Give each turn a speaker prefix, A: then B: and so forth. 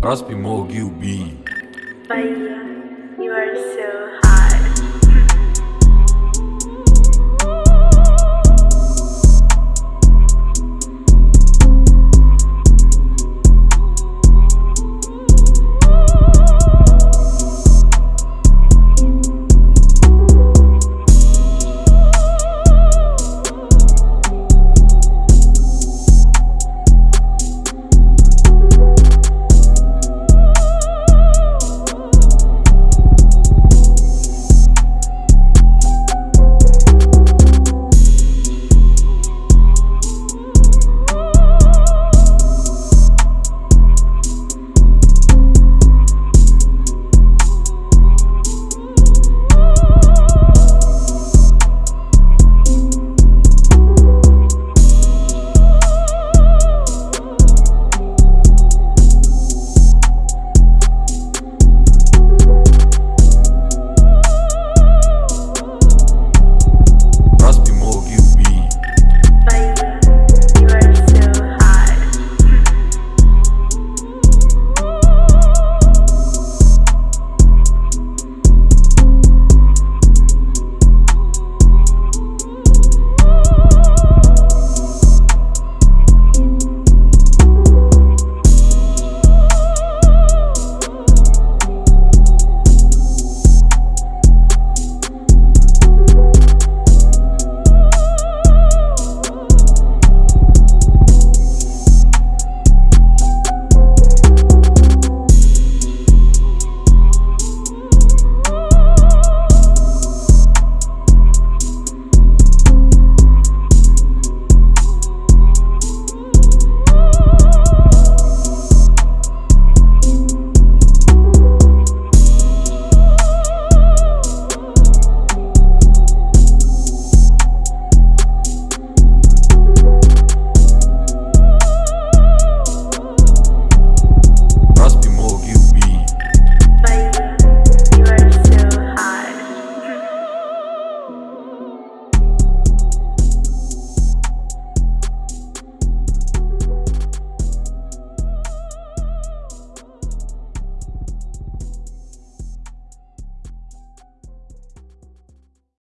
A: Próximo Gilby.
B: Bahia,